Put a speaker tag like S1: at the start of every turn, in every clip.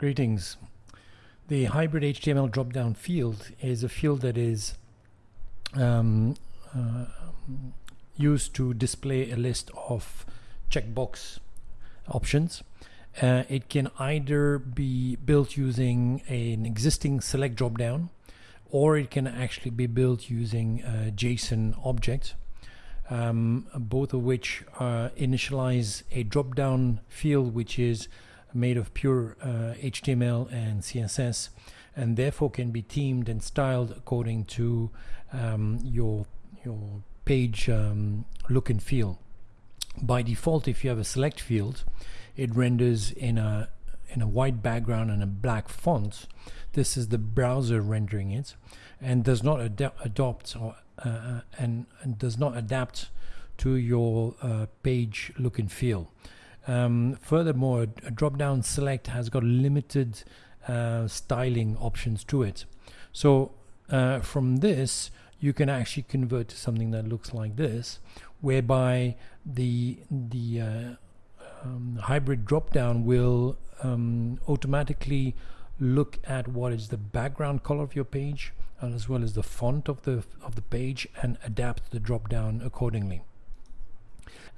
S1: Greetings. The hybrid HTML drop-down field is a field that is um, uh, used to display a list of checkbox options. Uh, it can either be built using an existing select dropdown or it can actually be built using a JSON object um, both of which uh, initialize a drop-down field which is made of pure uh, HTML and CSS and therefore can be themed and styled according to um, your your page um, look and feel. By default if you have a select field it renders in a in a white background and a black font. This is the browser rendering it and does not ad adopt or uh, uh, and, and, does not adapt to your uh, page look and feel. Um, furthermore, a drop-down select has got limited uh, styling options to it. So uh, from this, you can actually convert to something that looks like this, whereby the the uh, um, hybrid drop-down will um, automatically look at what is the background color of your page, as well as the font of the of the page and adapt the drop down accordingly.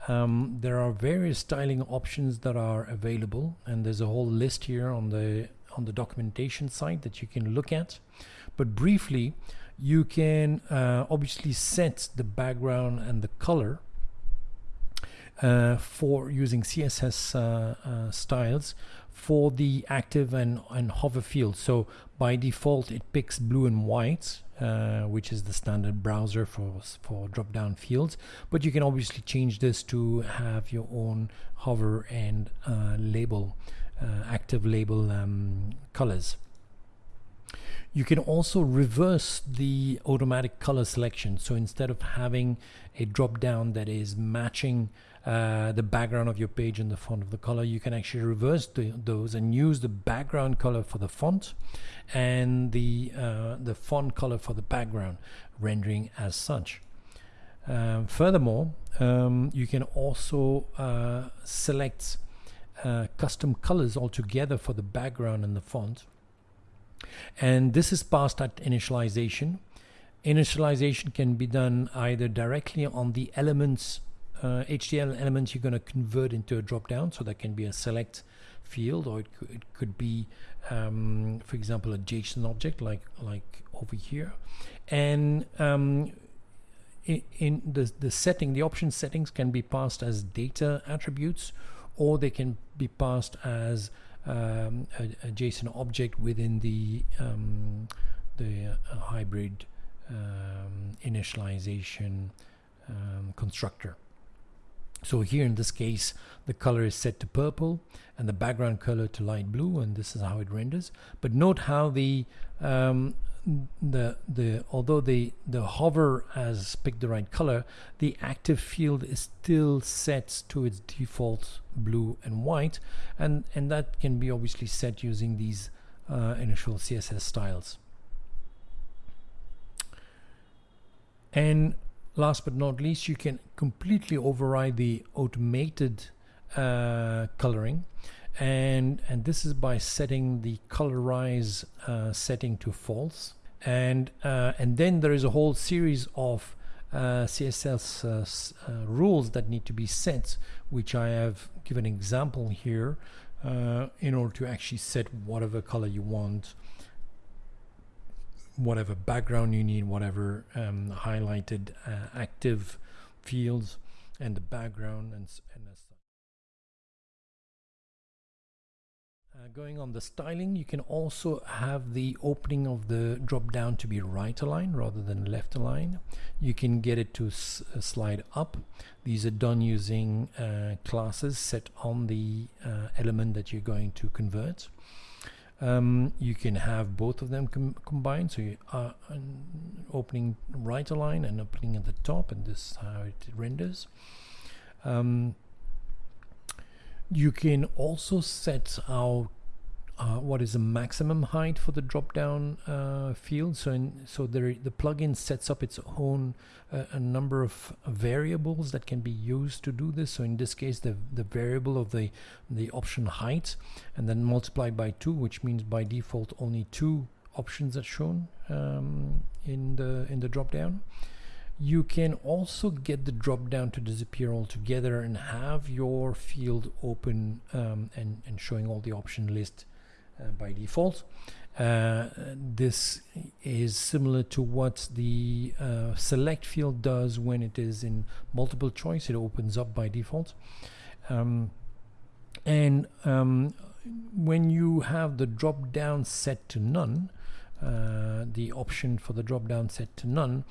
S1: Um, there are various styling options that are available and there's a whole list here on the on the documentation site that you can look at. But briefly you can uh, obviously set the background and the color for using CSS uh, uh, styles for the active and, and hover field. So by default, it picks blue and white, uh, which is the standard browser for, for drop-down fields. But you can obviously change this to have your own hover and uh, label, uh, active label um, colors. You can also reverse the automatic color selection. So instead of having a drop down that is matching uh, the background of your page and the font of the color, you can actually reverse the, those and use the background color for the font and the, uh, the font color for the background, rendering as such. Um, furthermore, um, you can also uh, select uh, custom colors altogether for the background and the font and this is passed at initialization. Initialization can be done either directly on the elements, uh, HTML elements you're going to convert into a drop-down, so that can be a select field, or it could, it could be, um, for example, a JSON object like like over here, and um, in, in the the setting, the option settings can be passed as data attributes, or they can be passed as um, a, a, JSON object within the um, the uh, hybrid um, initialization um, constructor. So here in this case, the color is set to purple and the background color to light blue, and this is how it renders. But note how the um, the the although the the hover has picked the right color the active field is still set to its default blue and white and and that can be obviously set using these uh, initial css styles and last but not least you can completely override the automated uh, coloring. And and this is by setting the colorize uh, setting to false. And uh, and then there is a whole series of uh, CSS uh, uh, rules that need to be set which I have given an example here in order to actually set whatever color you want whatever background you need whatever um, highlighted active fields and the background and, and Uh, going on the styling, you can also have the opening of the drop down to be right aligned rather than left aligned. You can get it to uh, slide up. These are done using uh, classes set on the uh, element that you're going to convert. Um, you can have both of them com combined, so you are opening right align and opening at the top, and this is how it renders. Um, you can also set out uh, what is the maximum height for the drop down uh, field. So, in, so the, the plugin sets up its own uh, a number of variables that can be used to do this. So in this case, the, the variable of the, the option height and then multiplied by two, which means by default only two options are shown um, in the in the drop down. You can also get the drop down to disappear altogether and have your field open um, and, and showing all the option list by default. Uh, this is similar to what the uh, select field does when it is in multiple choice. It opens up by default. Um, and um, when you have the drop down set to none, uh, the option for the drop down set to none,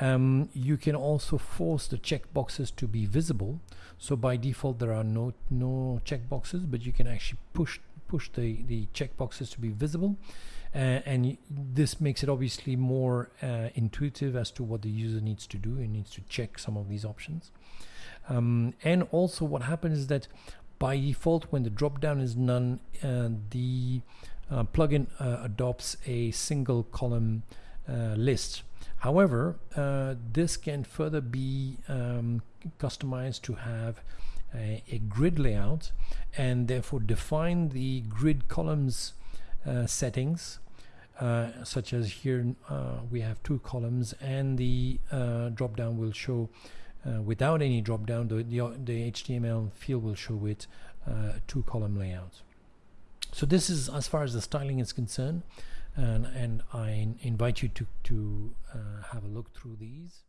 S1: um, you can also force the checkboxes to be visible. So by default, there are no no checkboxes, but you can actually push push the, the checkboxes to be visible. Uh, and this makes it obviously more uh, intuitive as to what the user needs to do. It needs to check some of these options. Um, and also what happens is that by default, when the drop down is none, uh, the uh, plugin uh, adopts a single column uh, list. However, this can further be um, customized to have a, a grid layout and therefore define the grid columns uh, settings uh, such as here uh, we have two columns and the uh, drop down will show uh, without any drop down the, the, the, HTML field will show with uh, two column layout so this is as far as the styling is concerned and, and I invite you to, to have a look through these